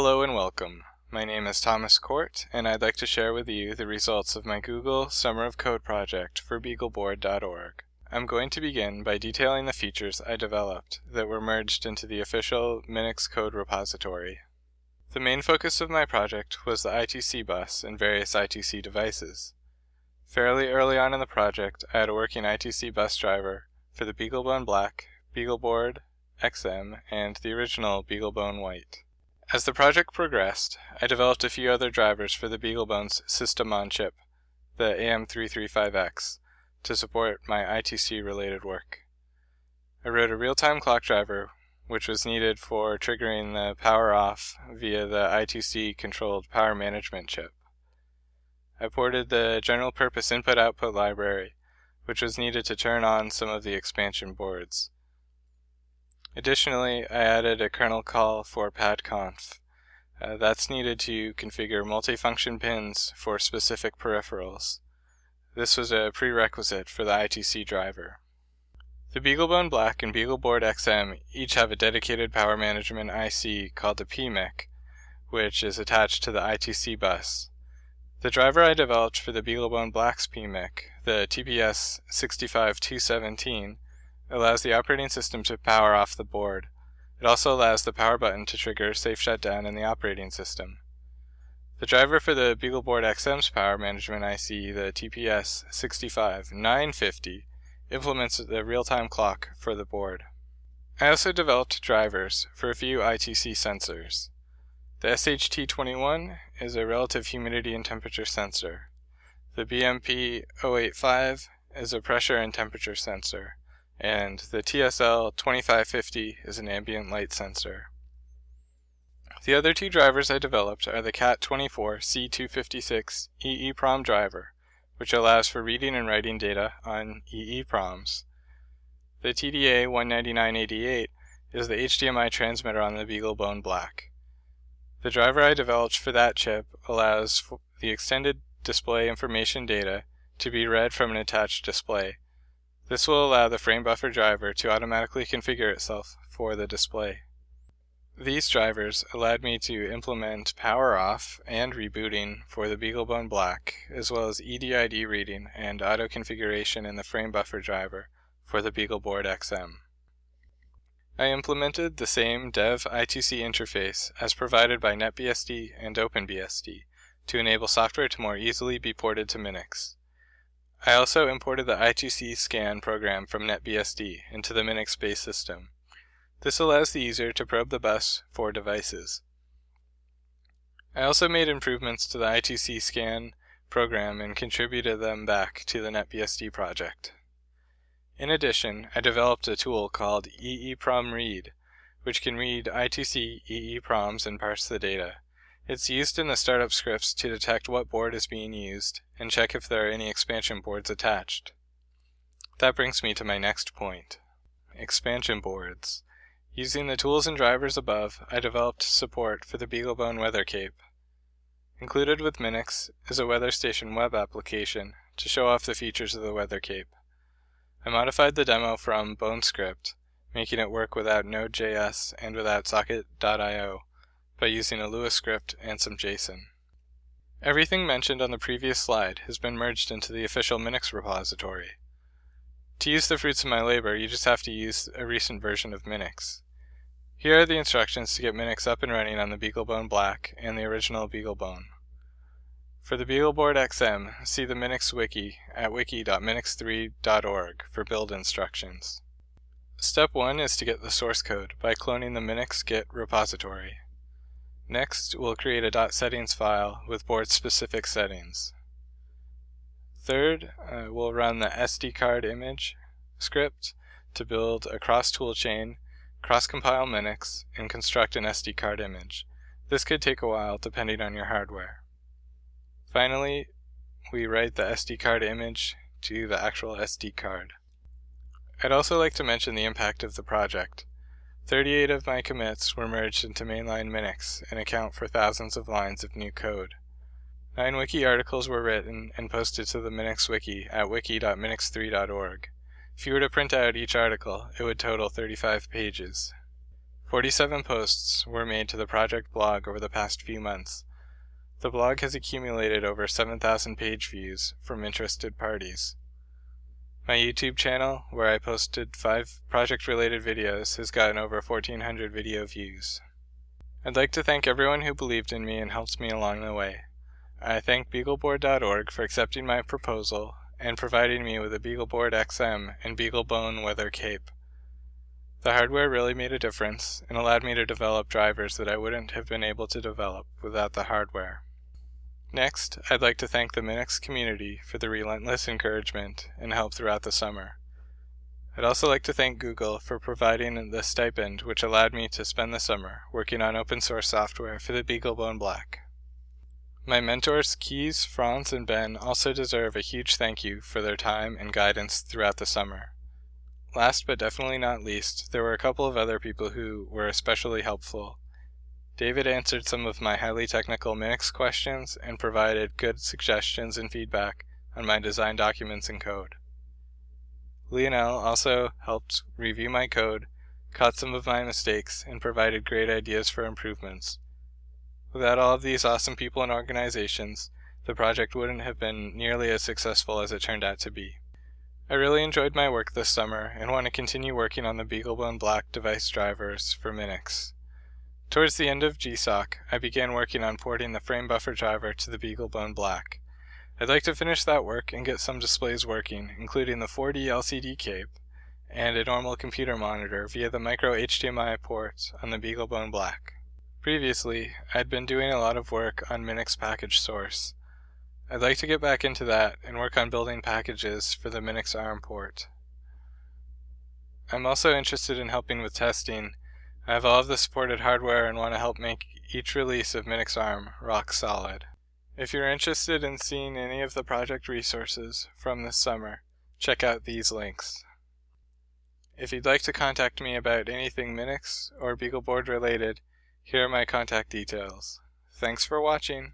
Hello and welcome. My name is Thomas Cort, and I'd like to share with you the results of my Google Summer of Code project for BeagleBoard.org. I'm going to begin by detailing the features I developed that were merged into the official Minix code repository. The main focus of my project was the I2C bus and various I2C devices. Fairly early on in the project, I had a working I2C bus driver for the BeagleBone Black, BeagleBoard, XM, and the original BeagleBone White. As the project progressed, I developed a few other drivers for the BeagleBone's system on chip, the AM335X, to support my I2C related work. I wrote a real-time clock driver which was needed for triggering the power off via the I2C controlled power management chip. I ported the general purpose input output library, which was needed to turn on some of the expansion boards. Additionally, I added a kernel call for padconf. Uh, that's needed to configure multifunction pins for specific peripherals. This was a prerequisite for the I2C driver. The BeagleBone Black and BeagleBoard XM each have a dedicated power management IC called the PMIC, which is attached to the I2C bus. The driver I developed for the BeagleBone Black's PMIC, the TPS65217, Allows the operating system to power off the board. It also allows the power button to trigger safe shutdown in the operating system. The driver for the BeagleBoard XM's power management IC, the TPS 65950, implements the real-time clock for the board. I also developed drivers for a few I2C sensors. The SHT21 is a relative humidity and temperature sensor. The BMP085 is a pressure and temperature sensor and the TSL 2550 is an ambient light sensor. The other two drivers I developed are the CAT24 C256 EEPROM driver, which allows for reading and writing data on EEPROMs. The TDA 19988 is the HDMI transmitter on the BeagleBone Black. The driver I developed for that chip allows the extended display information data to be read from an attached display, this will allow the frame buffer driver to automatically configure itself for the display. These drivers allowed me to implement power off and rebooting for the BeagleBone Black, as well as EDID reading and auto configuration in the frame buffer driver for the BeagleBoard XM. I implemented the same dev I2C interface as provided by NetBSD and OpenBSD to enable software to more easily be ported to Minix. I also imported the I2C scan program from NetBSD into the Minix-based system. This allows the user to probe the bus for devices. I also made improvements to the I2C scan program and contributed them back to the NetBSD project. In addition, I developed a tool called EEPROM Read, which can read I2C EEPROMs and parse the data. It's used in the startup scripts to detect what board is being used and check if there are any expansion boards attached. That brings me to my next point. Expansion boards. Using the tools and drivers above, I developed support for the BeagleBone Weather Cape. Included with Minix is a Weather Station web application to show off the features of the Weather Cape. I modified the demo from BoneScript, making it work without Node.js and without Socket.io by using a Lua script and some JSON. Everything mentioned on the previous slide has been merged into the official Minix repository. To use the fruits of my labor, you just have to use a recent version of Minix. Here are the instructions to get Minix up and running on the BeagleBone Black and the original BeagleBone. For the BeagleBoard XM, see the Minix wiki at wiki.minix3.org for build instructions. Step 1 is to get the source code by cloning the Minix Git repository. Next, we'll create a .settings file with board-specific settings. Third, uh, we'll run the SD card image script to build a cross-toolchain, cross-compile Minix, and construct an SD card image. This could take a while depending on your hardware. Finally, we write the SD card image to the actual SD card. I'd also like to mention the impact of the project. 38 of my commits were merged into mainline Minix and account for thousands of lines of new code. Nine wiki articles were written and posted to the Minix wiki at wiki.minix3.org. If you were to print out each article, it would total 35 pages. 47 posts were made to the project blog over the past few months. The blog has accumulated over 7,000 page views from interested parties. My YouTube channel, where I posted 5 project-related videos, has gotten over 1,400 video views. I'd like to thank everyone who believed in me and helped me along the way. I thank BeagleBoard.org for accepting my proposal and providing me with a BeagleBoard XM and BeagleBone weather cape. The hardware really made a difference and allowed me to develop drivers that I wouldn't have been able to develop without the hardware. Next, I'd like to thank the Minix community for the relentless encouragement and help throughout the summer. I'd also like to thank Google for providing the stipend which allowed me to spend the summer working on open source software for the BeagleBone Black. My mentors Kees, Franz, and Ben also deserve a huge thank you for their time and guidance throughout the summer. Last but definitely not least, there were a couple of other people who were especially helpful. David answered some of my highly technical Minix questions and provided good suggestions and feedback on my design documents and code. Lionel also helped review my code, caught some of my mistakes, and provided great ideas for improvements. Without all of these awesome people and organizations, the project wouldn't have been nearly as successful as it turned out to be. I really enjoyed my work this summer and want to continue working on the BeagleBone Black device drivers for Minix. Towards the end of GSOC, I began working on porting the frame buffer driver to the BeagleBone Black. I'd like to finish that work and get some displays working, including the 4D LCD cape and a normal computer monitor via the micro HDMI port on the BeagleBone Black. Previously, I'd been doing a lot of work on Minix package source. I'd like to get back into that and work on building packages for the Minix ARM port. I'm also interested in helping with testing. I have all of the supported hardware and want to help make each release of Minix ARM rock solid. If you're interested in seeing any of the project resources from this summer, check out these links. If you'd like to contact me about anything Minix or BeagleBoard related, here are my contact details. Thanks for watching.